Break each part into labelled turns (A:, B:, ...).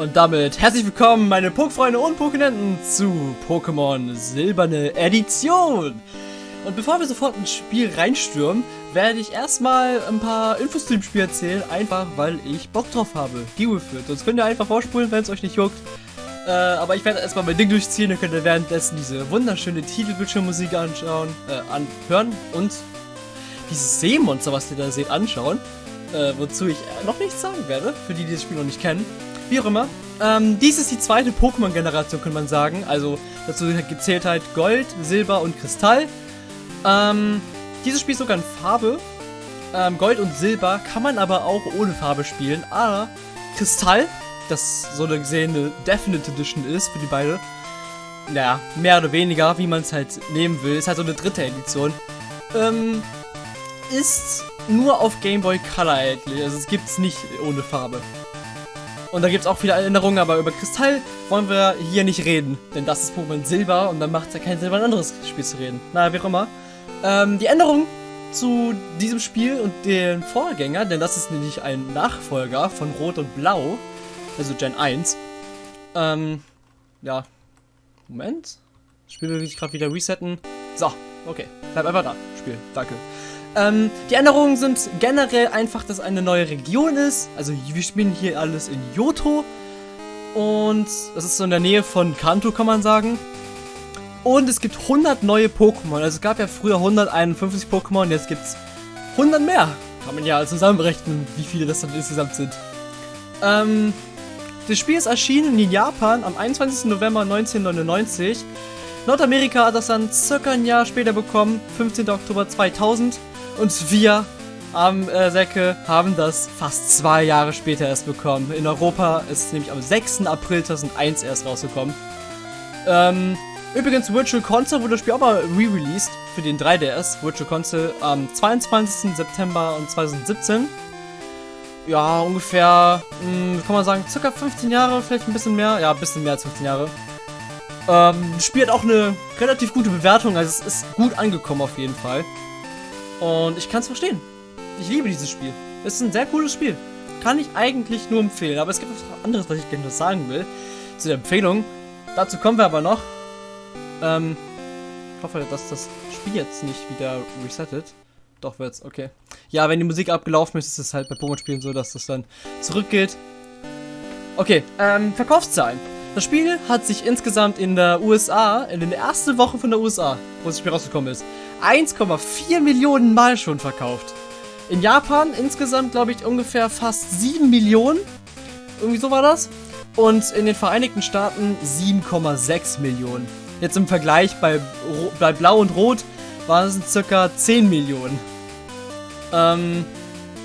A: Und damit herzlich willkommen, meine Pokefreunde und Pokenenten, zu Pokémon Silberne Edition. Und bevor wir sofort ins Spiel reinstürmen, werde ich erstmal ein paar Infos zu dem Spiel erzählen, einfach weil ich Bock drauf habe. Deal it. Sonst könnt ihr einfach vorspulen, wenn es euch nicht juckt. Äh, aber ich werde erstmal mein Ding durchziehen, dann könnt ihr währenddessen diese wunderschöne Titelbildschirmmusik anschauen, äh, anhören und dieses Seemonster, was ihr da seht, anschauen. Äh, wozu ich noch nichts sagen werde, für die, die das Spiel noch nicht kennen. Wie auch immer. Ähm, dies ist die zweite Pokémon-Generation, kann man sagen. Also dazu gezählt halt Gold, Silber und Kristall. Ähm, dieses Spiel ist sogar in Farbe. Ähm, Gold und Silber kann man aber auch ohne Farbe spielen. Aber Kristall, das so eine gesehene Definite Edition ist für die beide. Naja, mehr oder weniger, wie man es halt nehmen will. Ist halt so eine dritte Edition. Ähm, ist nur auf Game Boy Color erhältlich. Also es gibt es nicht ohne Farbe. Und da gibt es auch viele Erinnerungen, aber über Kristall wollen wir hier nicht reden. Denn das ist Pokémon Silber und dann macht es ja keinen Sinn, über ein anderes Spiel zu reden. Naja, wie auch immer. Ähm, die Änderung zu diesem Spiel und den Vorgänger, denn das ist nämlich ein Nachfolger von Rot und Blau, also Gen 1. Ähm, ja. Moment. Das Spiel will ich gerade wieder resetten. So, okay. Bleib einfach da. Spiel. Danke. Ähm, die Änderungen sind generell einfach, dass eine neue Region ist. Also wir spielen hier alles in Johto. Und das ist so in der Nähe von Kanto, kann man sagen. Und es gibt 100 neue Pokémon. Also es gab ja früher 151 Pokémon, jetzt gibt es 100 mehr. Kann man ja zusammenrechnen, wie viele das dann insgesamt sind. Ähm, das Spiel ist erschienen in Japan am 21. November 1999. Nordamerika hat das dann circa ein Jahr später bekommen, 15. Oktober 2000. Und wir am äh, Säcke haben das fast zwei Jahre später erst bekommen. In Europa ist es nämlich am 6. April 2001 erst rausgekommen. Ähm, übrigens, Virtual Console wurde das Spiel auch mal re-released für den 3DS. Virtual Console am 22. September 2017. Ja, ungefähr, mh, hm, kann man sagen, circa 15 Jahre, vielleicht ein bisschen mehr. Ja, ein bisschen mehr als 15 Jahre. Ähm, das Spiel hat auch eine relativ gute Bewertung, also es ist gut angekommen auf jeden Fall. Und ich kann es verstehen. Ich liebe dieses Spiel. Es ist ein sehr cooles Spiel. Kann ich eigentlich nur empfehlen. Aber es gibt was anderes, was ich gerne noch sagen will. Zu der Empfehlung. Dazu kommen wir aber noch. Ähm, ich hoffe, dass das Spiel jetzt nicht wieder resettet. Doch wird's, okay. Ja, wenn die Musik abgelaufen ist, ist es halt bei Pokémon-Spielen so, dass das dann zurückgeht. Okay, ähm, Verkaufszahlen. Das Spiel hat sich insgesamt in der USA, in der ersten Woche von der USA, wo das Spiel rausgekommen ist, 1,4 Millionen Mal schon verkauft. In Japan insgesamt, glaube ich, ungefähr fast 7 Millionen. Irgendwie so war das. Und in den Vereinigten Staaten 7,6 Millionen. Jetzt im Vergleich bei, bei Blau und Rot waren es circa 10 Millionen. Ähm,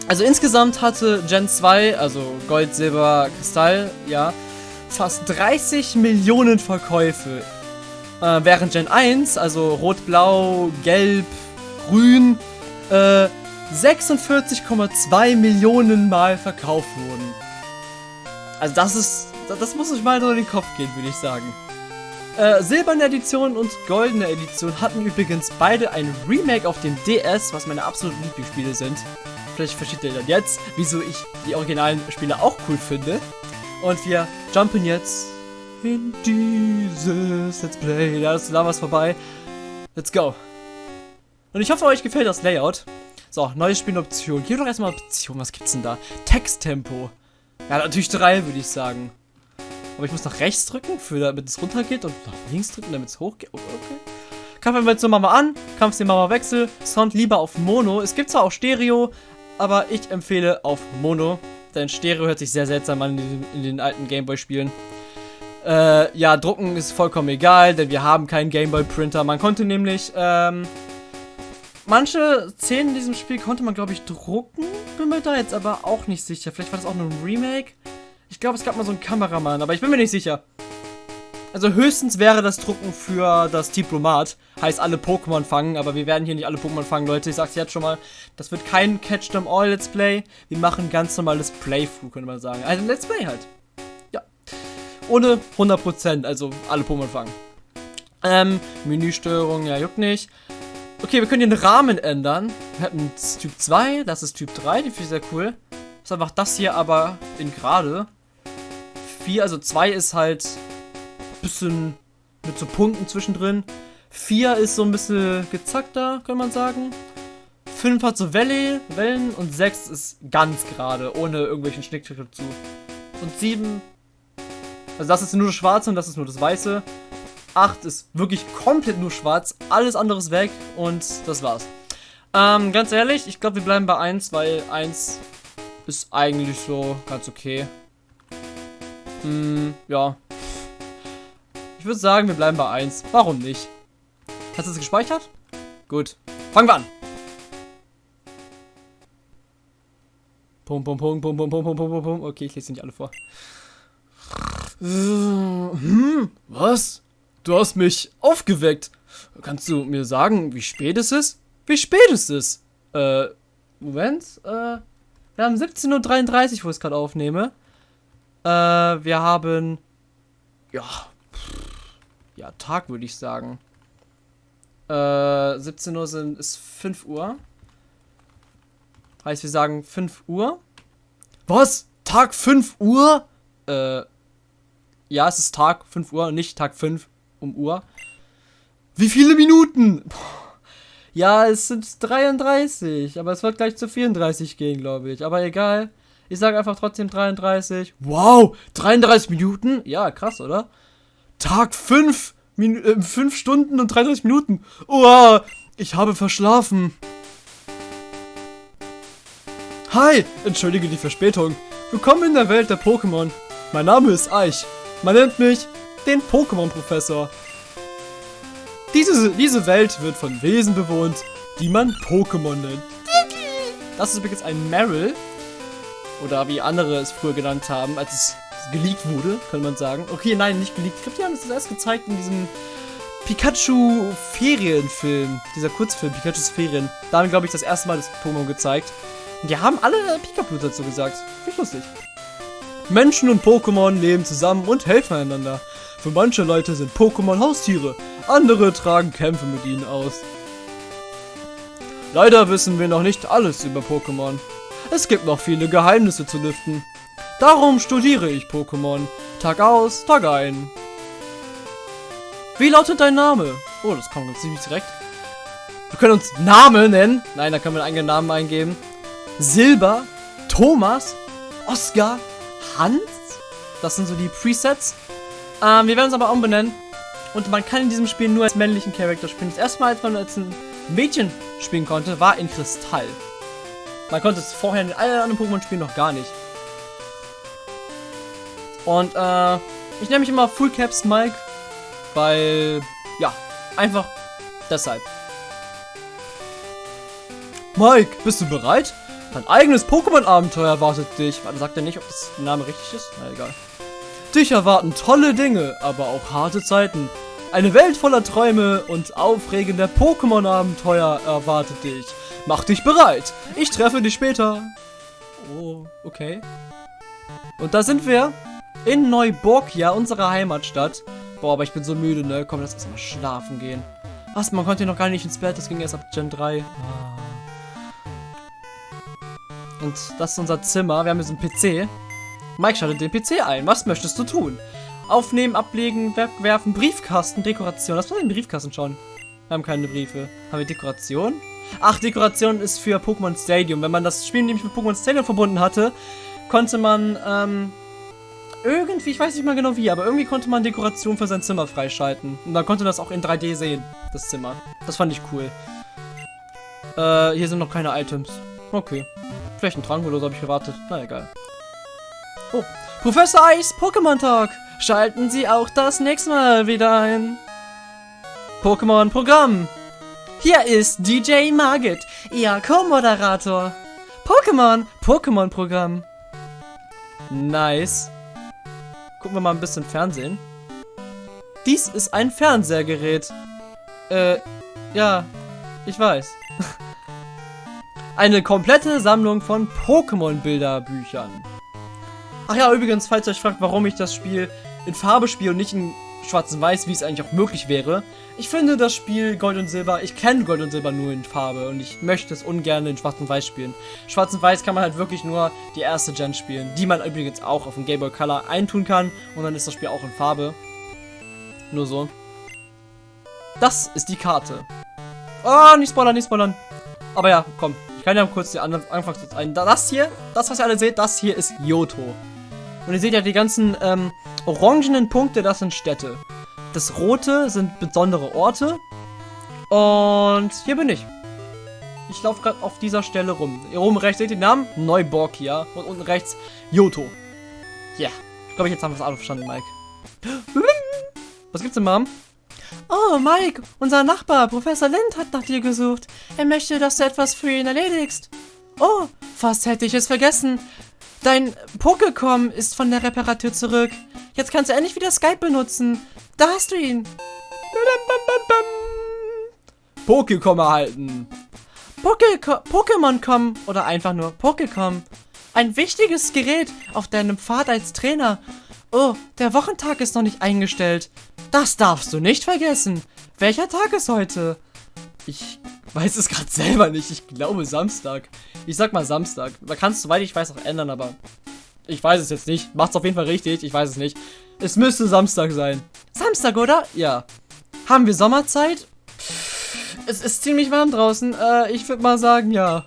A: also insgesamt hatte Gen 2, also Gold, Silber, Kristall, ja, fast 30 Millionen Verkäufe äh, während Gen 1, also Rot, Blau, Gelb, Grün, äh, 46,2 Millionen Mal verkauft wurden. Also das ist, das muss ich mal nur in den Kopf gehen, würde ich sagen. Äh, silberne Edition und goldene Edition hatten übrigens beide ein Remake auf dem DS, was meine absoluten Lieblingsspiele sind. Vielleicht versteht ihr dann jetzt, wieso ich die originalen Spiele auch cool finde. Und wir jumpen jetzt in dieses Let's Play. Da ist Lamas vorbei. Let's go. Und ich hoffe, euch gefällt das Layout. So, neue Spieloption. Hier doch erstmal Option. Was gibt's denn da? Texttempo. Ja, natürlich drei, würde ich sagen. Aber ich muss nach rechts drücken, für, damit es runtergeht und nach links drücken, damit es hochgeht. Okay. Kampfanimationen machen wir an. Kampfstil machen wir Wechsel. Sound lieber auf Mono. Es gibt zwar auch Stereo, aber ich empfehle auf Mono. Denn Stereo hört sich sehr seltsam an in den, in den alten Gameboy-Spielen. Äh, ja, drucken ist vollkommen egal, denn wir haben keinen Gameboy-Printer. Man konnte nämlich, ähm, manche Szenen in diesem Spiel konnte man, glaube ich, drucken. Bin mir da jetzt aber auch nicht sicher. Vielleicht war das auch nur ein Remake. Ich glaube, es gab mal so einen Kameramann, aber ich bin mir nicht sicher. Also höchstens wäre das Drucken für das Diplomat. Heißt alle Pokémon fangen, aber wir werden hier nicht alle Pokémon fangen, Leute. Ich sag's jetzt schon mal. Das wird kein Catch them all Let's Play. Wir machen ganz normales Playthrough, könnte man sagen. Also Let's Play halt. Ja. Ohne 100%, also alle Pokémon fangen. Ähm, Menüsteuerung, ja, juckt nicht. Okay, wir können den Rahmen ändern. Wir hatten Typ 2, das ist Typ 3, die finde ich sehr cool. Ist einfach das hier aber in gerade. 4, also 2 ist halt bisschen mit so Punkten zwischendrin. 4 ist so ein bisschen gezackter, kann man sagen. 5 hat so Welle, Wellen und 6 ist ganz gerade, ohne irgendwelchen Schnickschnack dazu. Und 7, also das ist nur das Schwarze und das ist nur das Weiße. 8 ist wirklich komplett nur schwarz, alles andere ist weg und das war's. Ähm, ganz ehrlich, ich glaube, wir bleiben bei 1, weil 1 ist eigentlich so ganz okay. Hm, ja. Ich würde sagen, wir bleiben bei 1. Warum nicht? Hast du es gespeichert? Gut. Fangen wir an. Pum, pum, pum, pum, pum, pum, pum, pum, pum. Okay, ich lese nicht alle vor. Hm, was? Du hast mich aufgeweckt. Kannst du mir sagen, wie spät es ist? Wie spät ist es? Äh, Moment, äh, wir haben 17.33 Uhr, wo ich es gerade aufnehme. Äh, wir haben, ja, ja, Tag würde ich sagen. Äh, 17 Uhr sind, ist 5 Uhr. Heißt, wir sagen 5 Uhr. Was? Tag 5 Uhr? Äh, ja, es ist Tag 5 Uhr, nicht Tag 5 um Uhr. Wie viele Minuten? Ja, es sind 33, aber es wird gleich zu 34 gehen, glaube ich. Aber egal. Ich sage einfach trotzdem 33. Wow, 33 Minuten? Ja, krass, oder? Tag 5, Min äh, 5 Stunden und 33 Minuten. Wow, ich habe verschlafen. Hi, entschuldige die Verspätung. Willkommen in der Welt der Pokémon. Mein Name ist Eich. Man nennt mich den Pokémon-Professor. Diese, diese Welt wird von Wesen bewohnt, die man Pokémon nennt. Das ist übrigens ein Meryl. Oder wie andere es früher genannt haben, als es geleakt wurde, kann man sagen. Okay, nein, nicht geleakt. Ich glaube, die haben es erst gezeigt in diesem Pikachu-Ferienfilm. Dieser Kurzfilm, Pikachus Ferien. Da haben, glaube ich, das erste Mal das Pokémon gezeigt. Und die haben alle Pikachu dazu gesagt. Finde lustig. Menschen und Pokémon leben zusammen und helfen einander. Für manche Leute sind Pokémon Haustiere, andere tragen Kämpfe mit ihnen aus. Leider wissen wir noch nicht alles über Pokémon. Es gibt noch viele Geheimnisse zu lüften. Darum studiere ich Pokémon. Tag aus, Tag ein. Wie lautet dein Name? Oh, das kommt ganz ziemlich direkt. Wir können uns Name nennen. Nein, da können wir einen eigenen Namen eingeben. Silber, Thomas, Oscar, Hans. Das sind so die Presets. Ähm, wir werden uns aber umbenennen. Und man kann in diesem Spiel nur als männlichen Charakter spielen. Das erste Mal, als man als ein Mädchen spielen konnte, war in Kristall. Man konnte es vorher in allen anderen Pokémon-Spielen noch gar nicht. Und äh, ich nenne mich immer Full Caps Mike, weil, ja, einfach deshalb. Mike, bist du bereit? Dein eigenes Pokémon-Abenteuer erwartet dich. Warte, sagt er nicht, ob das Name richtig ist? Na egal. Dich erwarten tolle Dinge, aber auch harte Zeiten. Eine Welt voller Träume und aufregender Pokémon-Abenteuer erwartet dich. Mach dich bereit. Ich treffe dich später. Oh, okay. Und da sind wir. In Neuburgia, unserer Heimatstadt. Boah, aber ich bin so müde, ne? Komm, lass uns mal schlafen gehen. Was, man konnte noch gar nicht ins Bett. Das ging erst ab Gen 3. Ah. Und das ist unser Zimmer. Wir haben hier so einen PC. Mike schaltet den PC ein. Was möchtest du tun? Aufnehmen, ablegen, werfen, Briefkasten, Dekoration. Lass mal den Briefkasten schauen. Wir haben keine Briefe. Haben wir Dekoration? Ach, Dekoration ist für Pokémon Stadium. Wenn man das Spiel nämlich mit Pokémon Stadium verbunden hatte, konnte man, ähm, irgendwie, ich weiß nicht mal genau wie, aber irgendwie konnte man Dekoration für sein Zimmer freischalten. Und dann konnte das auch in 3D sehen, das Zimmer. Das fand ich cool. Äh, hier sind noch keine Items. Okay. Vielleicht ein Trank oder so habe ich gewartet. Na egal. Oh. Professor Eis Pokémon-Tag. Schalten Sie auch das nächste Mal wieder ein. Pokémon-Programm. Hier ist DJ Margit, Ihr Co-Moderator. Pokémon, Pokémon-Programm. Nice. Gucken wir mal ein bisschen Fernsehen. Dies ist ein Fernsehgerät. Äh, ja, ich weiß. Eine komplette Sammlung von Pokémon-Bilderbüchern. Ach ja, übrigens, falls ihr euch fragt, warum ich das Spiel in Farbe spiele und nicht in Schwarz und Weiß, wie es eigentlich auch möglich wäre. Ich finde das Spiel Gold und Silber, ich kenne Gold und Silber nur in Farbe und ich möchte es ungern in Schwarz und Weiß spielen. Schwarz und Weiß kann man halt wirklich nur die erste Gen spielen, die man übrigens auch auf dem Game Boy Color eintun kann und dann ist das Spiel auch in Farbe. Nur so. Das ist die Karte. Oh, nicht spoilern, nicht spoilern. Aber ja, komm. Ich kann ja kurz die Anfangs ein. Das hier, das was ihr alle seht, das hier ist Yoto. Und ihr seht ja die ganzen ähm, orangenen Punkte, das sind Städte. Das rote sind besondere Orte. Und hier bin ich. Ich laufe gerade auf dieser Stelle rum. Hier oben rechts seht ihr den Namen? Neuborkia. Und unten rechts Yoto. Ja. Yeah. Ich glaube, jetzt haben wir es alle verstanden, Mike. Was gibt's denn, Mom? Oh, Mike, unser Nachbar, Professor Lind, hat nach dir gesucht. Er möchte, dass du etwas für ihn erledigst. Oh, fast hätte ich es vergessen. Dein Pokécom ist von der Reparatur zurück. Jetzt kannst du endlich wieder Skype benutzen. Da hast du ihn. Pokécom erhalten. Pokémon.com oder einfach nur Pokécom. Ein wichtiges Gerät auf deinem Pfad als Trainer. Oh, der Wochentag ist noch nicht eingestellt. Das darfst du nicht vergessen. Welcher Tag ist heute? Ich weiß es gerade selber nicht. Ich glaube Samstag. Ich sag mal Samstag. Man kann es, soweit ich weiß, auch ändern, aber ich weiß es jetzt nicht. Macht's auf jeden Fall richtig. Ich weiß es nicht. Es müsste Samstag sein. Samstag, oder? Ja. Haben wir Sommerzeit? Es ist ziemlich warm draußen. Äh, ich würde mal sagen, ja.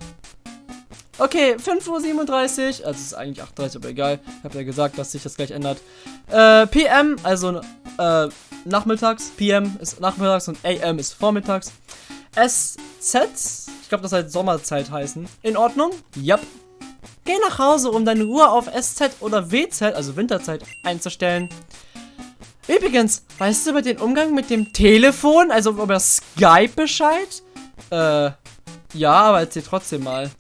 A: Okay, 5.37 Uhr. Also es ist eigentlich 8.30 Uhr, aber egal. Ich habe ja gesagt, dass sich das gleich ändert. Äh, PM, also äh, nachmittags. PM ist nachmittags und AM ist vormittags. SZ, ich glaube, das soll Sommerzeit heißen. In Ordnung? Yep. Geh nach Hause, um deine Uhr auf SZ oder WZ, also Winterzeit, einzustellen. Übrigens, weißt du über den Umgang mit dem Telefon, also über Skype Bescheid? Äh, ja, aber erzähl trotzdem mal.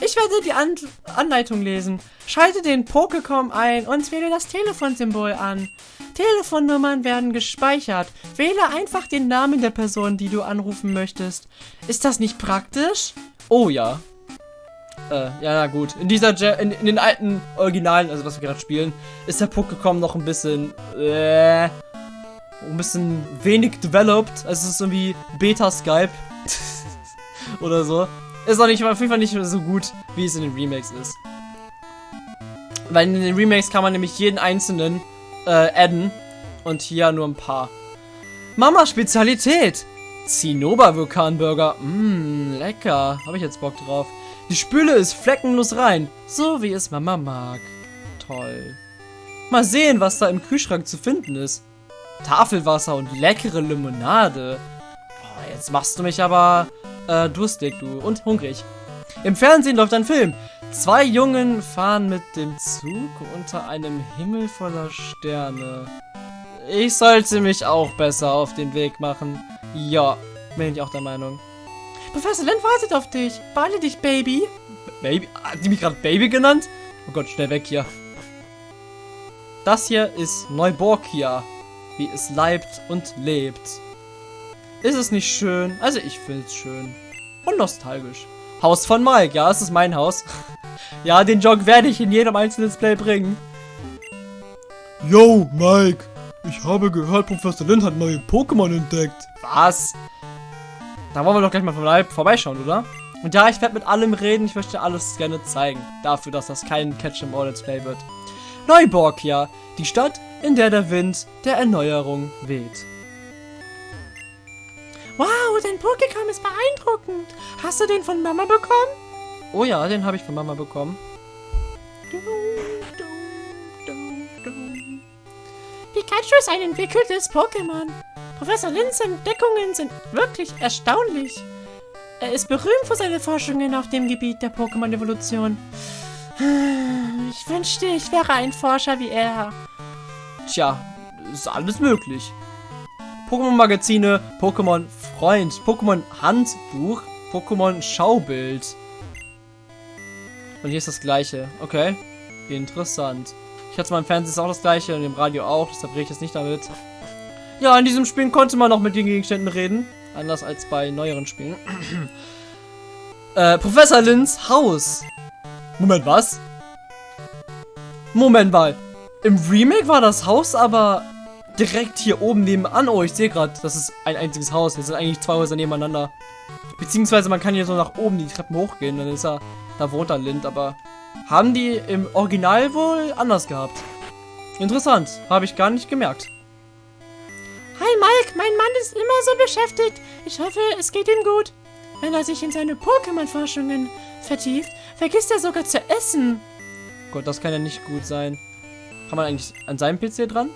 A: Ich werde die An Anleitung lesen. Schalte den Pokécom ein und wähle das Telefonsymbol an. Telefonnummern werden gespeichert. Wähle einfach den Namen der Person, die du anrufen möchtest. Ist das nicht praktisch? Oh ja. Äh, ja, na gut. In dieser, Je in, in, den alten Originalen, also was wir gerade spielen, ist der Pokécom noch ein bisschen, äh, ein bisschen wenig developed. Also es ist irgendwie Beta-Skype. Oder so. Ist auch nicht, auf jeden Fall nicht so gut, wie es in den Remakes ist. Weil in den Remakes kann man nämlich jeden einzelnen äh, adden. Und hier nur ein paar. Mama Spezialität. Zinnober Vulkanburger. Mmm, lecker. Habe ich jetzt Bock drauf. Die Spüle ist fleckenlos rein. So wie es Mama mag. Toll. Mal sehen, was da im Kühlschrank zu finden ist. Tafelwasser und leckere Limonade. Oh, jetzt machst du mich aber äh, durstig, du. Und hungrig. Im Fernsehen läuft ein Film. Zwei Jungen fahren mit dem Zug unter einem Himmel voller Sterne. Ich sollte mich auch besser auf den Weg machen. Ja, bin ich auch der Meinung. Professor Len wartet auf dich. Beeile dich, Baby. Baby? Hat die mich gerade Baby genannt? Oh Gott, schnell weg hier. Das hier ist Neuborkia. Wie es leibt und lebt. Ist es nicht schön? Also ich finde es schön. Und nostalgisch. Haus von Mike. Ja, es ist mein Haus. Ja, den Jog werde ich in jedem einzelnen Display bringen.
B: Yo, Mike. Ich habe gehört, Professor Lind hat neue Pokémon entdeckt.
A: Was? Da wollen wir doch gleich mal vorbei vorbeischauen, oder? Und ja, ich werde mit allem reden. Ich möchte alles gerne zeigen. Dafür, dass das kein Catch em all Let's Play wird. Neuborgia. Die Stadt, in der der Wind der Erneuerung weht. Wow, dein Pokécom ist beeindruckend. Hast du den von Mama bekommen? Oh ja, den habe ich von Mama bekommen. Pikachu ist ein entwickeltes Pokémon. Professor Lins Entdeckungen sind wirklich erstaunlich. Er ist berühmt für seine Forschungen auf dem Gebiet der Pokémon-Evolution. Ich wünschte, ich wäre ein Forscher wie er. tja, ist alles möglich. Pokémon-Magazine, Pokémon-Freund, Pokémon-Handbuch, Pokémon-Schaubild. Und hier ist das gleiche. Okay. Interessant. Ich hatte mal im Fernsehen auch das gleiche und im Radio auch, deshalb rede ich jetzt nicht damit. Ja, in diesem Spiel konnte man noch mit den Gegenständen reden. Anders als bei neueren Spielen. äh, Professor Lins Haus. Moment, was? Moment mal. Im Remake war das Haus aber direkt hier oben nebenan. Oh, ich sehe gerade, das ist ein einziges Haus. Hier sind eigentlich zwei Häuser nebeneinander. Beziehungsweise man kann hier so nach oben die Treppen hochgehen. Dann ist er, da wohnt er Lind. Aber haben die im Original wohl anders gehabt. Interessant. Habe ich gar nicht gemerkt.
C: Hi Mike, mein Mann ist immer so beschäftigt. Ich hoffe, es geht ihm gut. Wenn er sich in seine Pokémon-Forschungen vertieft, vergisst er sogar zu essen.
A: Gott, das kann ja nicht gut sein. Kann man eigentlich an seinem PC dran?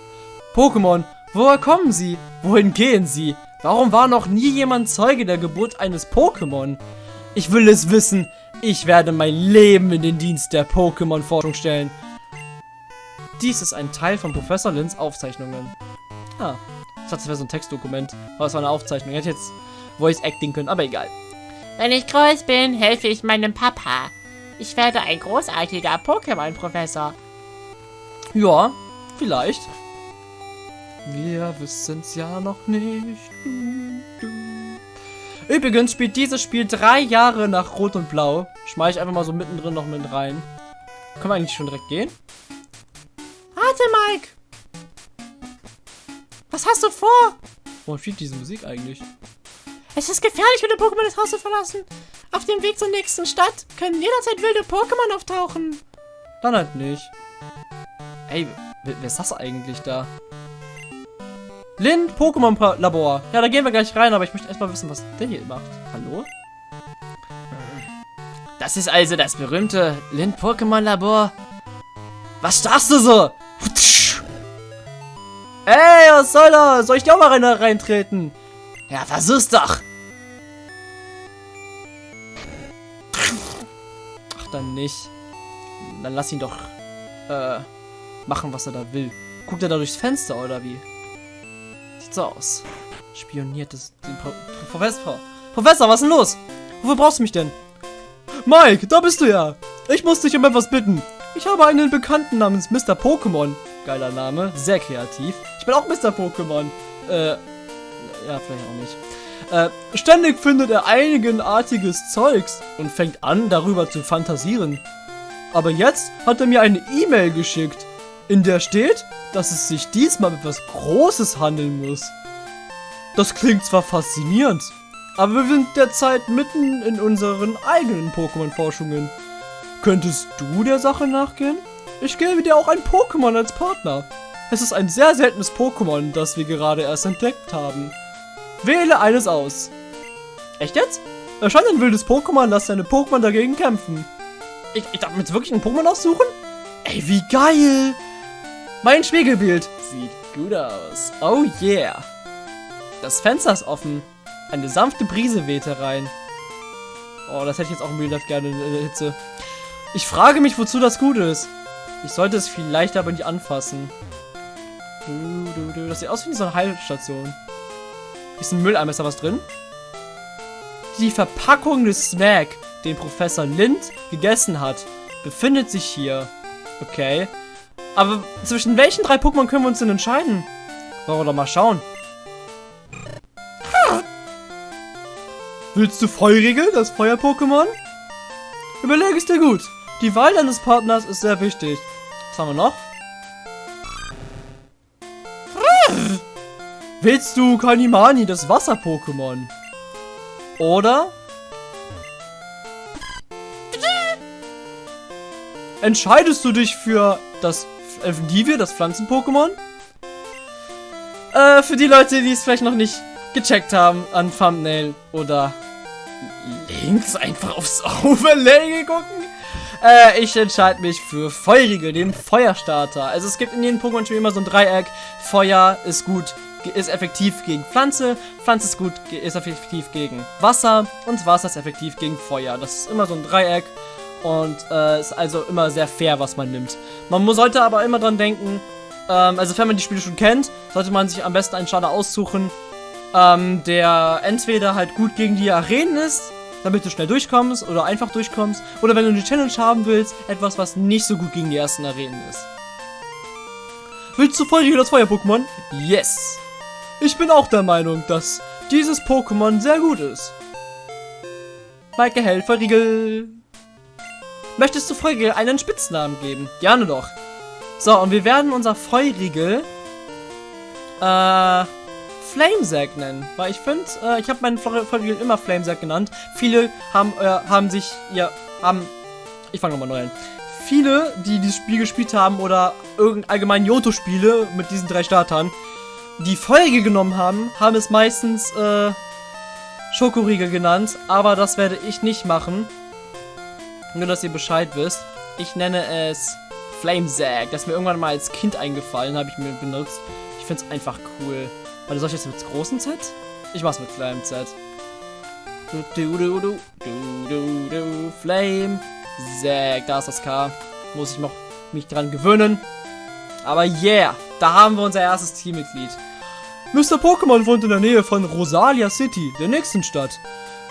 A: Pokémon, woher kommen sie? Wohin gehen sie? Warum war noch nie jemand Zeuge der Geburt eines Pokémon? Ich will es wissen. Ich werde mein Leben in den Dienst der Pokémon-Forschung stellen. Dies ist ein Teil von Professor Lins Aufzeichnungen. Ah, ich dachte, das wäre so ein Textdokument. Aber es war eine Aufzeichnung. Ich hätte jetzt Voice Acting können, aber egal.
C: Wenn ich groß bin, helfe ich meinem Papa. Ich werde ein großartiger Pokémon-Professor.
A: Ja, vielleicht. Wir wissen's ja noch nicht. Übrigens spielt dieses Spiel drei Jahre nach Rot und Blau. Schmeiß ich einfach mal so mittendrin noch mit rein. Können wir eigentlich schon direkt gehen?
C: Warte, Mike! Was hast du vor?
A: Warum spielt diese Musik eigentlich?
C: Es ist gefährlich, wilde Pokémon das Haus zu verlassen. Auf dem Weg zur nächsten Stadt können jederzeit wilde Pokémon auftauchen.
A: Dann halt nicht. Ey, wer ist das eigentlich da? Lin, Pokémon Labor. Ja, da gehen wir gleich rein, aber ich möchte erstmal wissen, was der hier macht. Hallo? Das ist also das berühmte Lin Pokémon Labor. Was starrst du so? Ey, was soll das? Soll ich dir auch mal rein, reintreten? Ja, versuch's doch. Ach, dann nicht. Dann lass ihn doch äh, machen, was er da will. Guckt er da durchs Fenster, oder wie? Sieht so aus. Spioniert das den Pro Professor. Professor, was ist denn los? Wofür brauchst du mich denn? Mike, da bist du ja. Ich muss dich um etwas bitten. Ich habe einen Bekannten namens Mr. Pokémon. Geiler Name, sehr kreativ. Ich bin auch Mr. Pokémon. Äh, ja, vielleicht auch nicht. Äh, ständig findet er einigenartiges Zeugs und fängt an, darüber zu fantasieren. Aber jetzt hat er mir eine E-Mail geschickt, in der steht, dass es sich diesmal um etwas Großes handeln muss. Das klingt zwar faszinierend, aber wir sind derzeit mitten in unseren eigenen Pokémon-Forschungen. Könntest du der Sache nachgehen? Ich gebe dir auch ein Pokémon als Partner. Es ist ein sehr seltenes Pokémon, das wir gerade erst entdeckt haben. Wähle eines aus. Echt jetzt? Erscheint ein wildes Pokémon, lass deine Pokémon dagegen kämpfen. Ich, ich darf mir jetzt wirklich ein Pokémon aussuchen? Ey, wie geil! Mein Spiegelbild sieht gut aus. Oh yeah. Das Fenster ist offen. Eine sanfte Brise weht herein. Oh, das hätte ich jetzt auch im Life gerne in der Hitze. Ich frage mich, wozu das gut ist. Ich sollte es vielleicht aber nicht anfassen. Das sieht aus wie so eine Heilstation. Ist ein Mülleimer, ist da was drin? Die Verpackung des Snack, den Professor Lind gegessen hat, befindet sich hier. Okay. Aber zwischen welchen drei Pokémon können wir uns denn entscheiden? Wollen wir doch mal schauen. Willst du Feurige, das Feuer-Pokémon? Überlege es dir gut. Die Wahl deines Partners ist sehr wichtig. Was haben wir noch? Willst du Kanimani, das Wasser-Pokémon? Oder? Entscheidest du dich für das Elfendivir, das Pflanzen-Pokémon? Äh, für die Leute, die es vielleicht noch nicht gecheckt haben an Thumbnail oder links einfach aufs Overlay gucken. Äh, ich entscheide mich für Feurige, den Feuerstarter. Also es gibt in jedem Pokémon-Spiel immer so ein Dreieck. Feuer ist gut, ist effektiv gegen Pflanze, Pflanze ist gut, ist effektiv gegen Wasser und Wasser ist effektiv gegen Feuer. Das ist immer so ein Dreieck und äh, ist also immer sehr fair, was man nimmt. Man muss, sollte aber immer dran denken, ähm, also wenn man die Spiele schon kennt, sollte man sich am besten einen Starter aussuchen, ähm, der entweder halt gut gegen die Arenen ist, damit du schnell durchkommst oder einfach durchkommst, oder wenn du eine Challenge haben willst, etwas, was nicht so gut gegen die ersten Arenen ist. Willst du Feurigel das Feuer-Pokémon? Yes! Ich bin auch der Meinung, dass dieses Pokémon sehr gut ist. Maike Hell, Feurigel. Möchtest du Feurigel einen Spitznamen geben? Gerne doch. So, und wir werden unser Feurigel äh, Flamesack nennen. Weil ich finde, äh, ich habe meinen Feurigel immer Flamesack genannt. Viele haben, äh, haben sich, ja, haben, ich fange nochmal neu an. Viele, die dieses Spiel gespielt haben oder irgendein allgemein Yoto-Spiele mit diesen drei Startern, die Folge genommen haben, haben es meistens äh, Schokoriegel genannt, aber das werde ich nicht machen. Nur, dass ihr Bescheid wisst. Ich nenne es Flamesack. Das ist mir irgendwann mal als Kind eingefallen, habe ich mir benutzt. Ich finde es einfach cool. Warte, soll ich jetzt mit großen Z? Ich mach's mit kleinem Z. Du, du, du, du, du, du, du, Flame. Zack, da ist das K. Muss ich noch mich dran gewöhnen. Aber yeah, da haben wir unser erstes Teammitglied.
B: Mr. Pokémon wohnt in der Nähe von Rosalia City, der nächsten Stadt.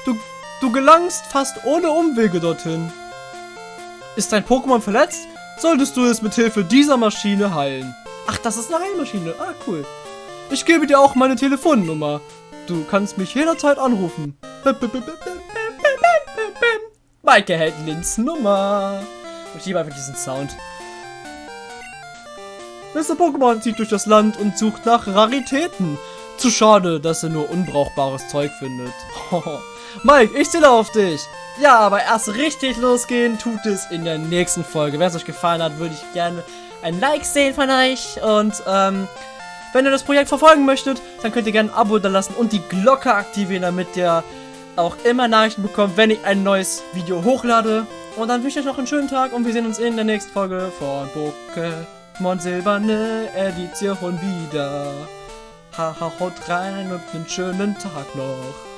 B: Du, du gelangst fast ohne Umwege dorthin.
A: Ist dein Pokémon verletzt? Solltest du es mit Hilfe dieser Maschine heilen. Ach, das ist eine Heilmaschine. Ah, cool.
B: Ich gebe dir auch meine Telefonnummer. Du kannst mich jederzeit anrufen.
A: Maike hält Lins Nummer. Ich liebe einfach diesen Sound.
B: Mr. Pokémon zieht durch das Land und sucht nach Raritäten. Zu schade, dass er nur unbrauchbares Zeug findet.
A: Mike, ich zähle auf dich. Ja, aber erst richtig losgehen tut es in der nächsten Folge. Wenn es euch gefallen hat, würde ich gerne ein Like sehen von euch. Und ähm, wenn ihr das Projekt verfolgen möchtet, dann könnt ihr gerne ein Abo da lassen und die Glocke aktivieren, damit ihr auch immer Nachrichten bekommt, wenn ich ein neues Video hochlade. Und dann wünsche ich euch noch einen schönen Tag und wir sehen uns in der nächsten Folge von Pokémon Silberne Edition wieder. Haha, haut rein und einen schönen Tag noch.